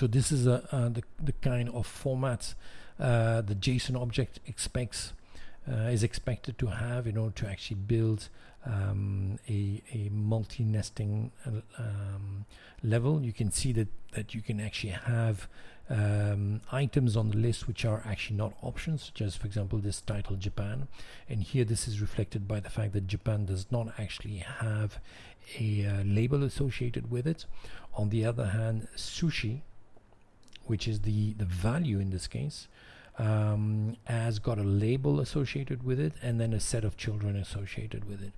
so this is a, uh, the, the kind of format uh, the JSON object expects uh, is expected to have in order to actually build um, a, a multi-nesting um, level. You can see that, that you can actually have um, items on the list which are actually not options, such as, for example, this title Japan. And here this is reflected by the fact that Japan does not actually have a uh, label associated with it. On the other hand, sushi, which is the, the value in this case, um, has got a label associated with it and then a set of children associated with it.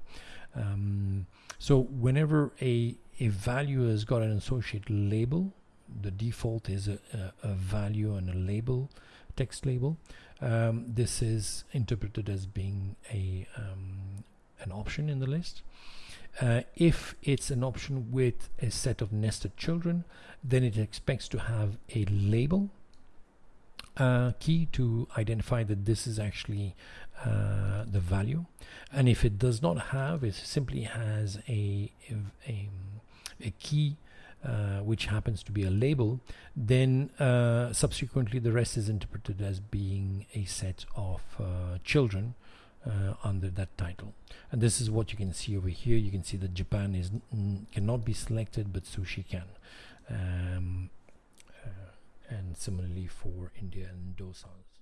Um, so whenever a, a value has got an associated label, the default is a, a, a value and a label, text label. Um, this is interpreted as being a um, an option in the list. Uh, if it's an option with a set of nested children, then it expects to have a label uh, key to identify that this is actually uh, the value. And if it does not have it simply has a, a, a key uh, which happens to be a label then uh, subsequently the rest is interpreted as being a set of uh, children uh, under that title. And this is what you can see over here. You can see that Japan is cannot be selected but sushi can. Um, and similarly for India and dosas.